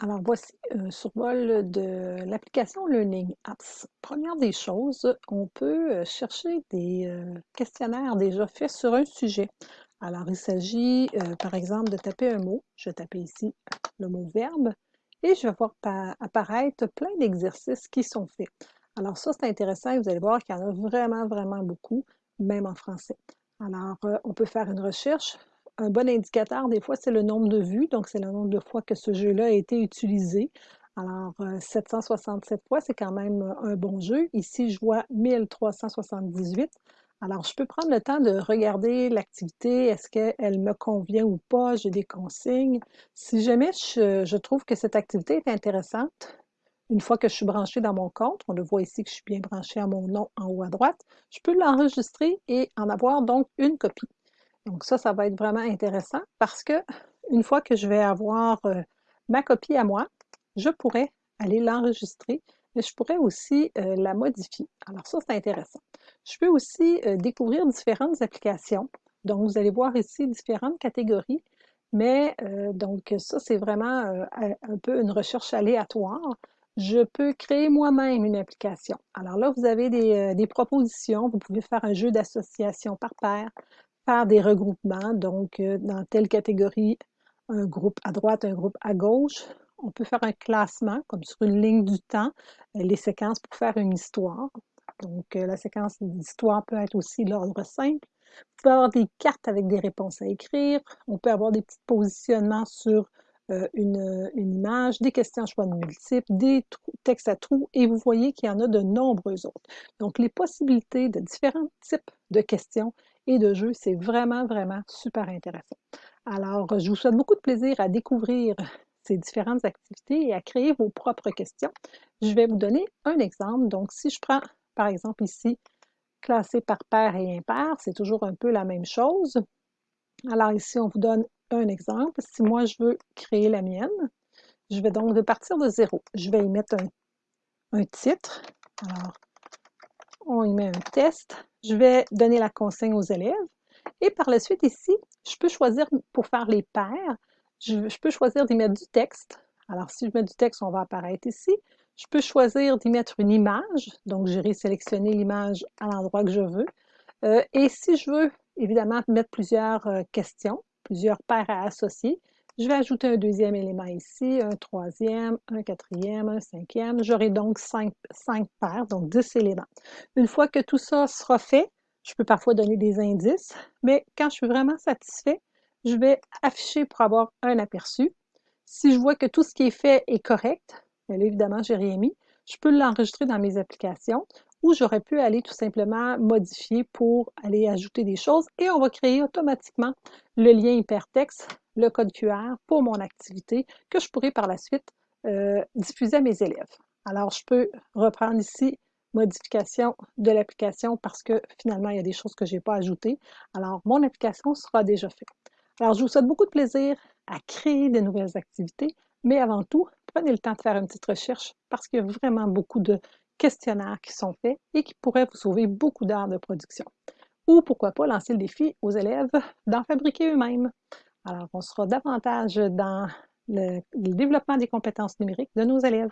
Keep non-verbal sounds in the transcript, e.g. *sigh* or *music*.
Alors voici un survol de l'application Learning Apps. Première des choses, on peut euh, chercher des euh, questionnaires déjà faits sur un sujet. Alors il s'agit euh, par exemple de taper un mot. Je vais taper ici le mot verbe et je vais voir apparaître plein d'exercices qui sont faits. Alors ça c'est intéressant et vous allez voir qu'il y en a vraiment vraiment beaucoup, même en français. Alors on peut faire une recherche, un bon indicateur, des fois, c'est le nombre de vues, donc c'est le nombre de fois que ce jeu-là a été utilisé. Alors, 767 euh, fois, c'est quand même euh, un bon jeu. Ici, je vois 1378. Alors, je peux prendre le temps de regarder l'activité, est-ce qu'elle me convient ou pas, j'ai des consignes. Si jamais je, je, trouve que cette activité est intéressante, une fois que je suis branchée dans mon compte, on le voit ici que je suis bien branchée à mon nom en haut à droite, je peux l'enregistrer et en avoir donc une copie. Donc ça, ça va être vraiment intéressant parce que une fois que je vais avoir euh, ma copie à moi, je pourrais aller l'enregistrer, mais je pourrais aussi euh, la modifier. Alors ça, c'est intéressant. Je peux aussi euh, découvrir différentes applications. Donc, vous allez voir ici différentes catégories, mais donc ça, c'est vraiment un peu une recherche aléatoire. Je peux créer moi-même une application. Alors là, vous avez des, des propositions. Vous pouvez faire un jeu d'association par paire, faire des regroupements, donc euh, dans telle catégorie, un groupe à droite, un groupe à gauche. On peut faire un classement, comme sur une ligne du temps, euh, les séquences pour faire une histoire. Donc, euh, la séquence d'histoire peut être aussi l'ordre simple. On peut avoir des cartes avec des réponses à écrire. On peut avoir des petits positionnements sur une, une, image, des questions à choix de multiples, des textes à trous, et vous voyez qu'il y en a de nombreux autres. Donc, les possibilités de différents types de questions et de jeux. C'est vraiment, vraiment super intéressant. Alors, je vous souhaite beaucoup de plaisir à découvrir *laughs* ces différentes activités et à créer vos propres questions. Je vais vous donner un exemple. Donc, si je prends, par exemple, ici, classé par paire et impair, c'est toujours un peu la même chose. Alors ici, on vous donne un exemple. Si moi, je veux créer la mienne, je vais donc de partir de zéro. Je vais y mettre un, un titre. Alors, on y met un test. Je vais donner la consigne aux élèves. Et par la suite, ici, je peux choisir pour faire les paires, je, peux choisir d'y mettre du texte. Alors, si je mets du texte, on va apparaître ici. Je peux choisir d'y mettre une image. Donc, j'irai sélectionner l'image à l'endroit que je veux. Euh, et si je veux, évidemment, mettre plusieurs euh, questions, plusieurs paires à associer, je vais ajouter un deuxième élément ici, un troisième, un quatrième, un cinquième. J'aurai donc cinq, paires, donc dix éléments. Une fois que tout ça sera fait, je peux parfois donner des indices, mais quand je suis vraiment satisfait, je vais afficher pour avoir un aperçu. Si je vois que tout ce qui est fait est correct, bien évidemment, j'ai rien mis, je peux l'enregistrer dans mes applications ou j'aurais pu aller tout simplement modifier pour aller ajouter des choses et on va créer automatiquement le lien hypertexte le code QR pour mon activité que je pourrai par la suite euh, diffuser à mes élèves. Alors, je peux reprendre ici modification de l'application parce que finalement, il y a des choses que je n'ai pas ajoutées. Alors, mon application sera déjà faite. Alors, je vous souhaite beaucoup de plaisir à créer de nouvelles activités, mais avant tout, prenez le temps de faire une petite recherche parce qu'il y a vraiment beaucoup de questionnaires qui sont faits et qui pourraient vous sauver beaucoup d'heures de production. Ou pourquoi pas lancer le défi aux élèves d'en fabriquer eux-mêmes. Alors, on sera davantage dans le, développement des compétences numériques de nos élèves.